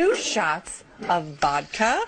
two shots of vodka,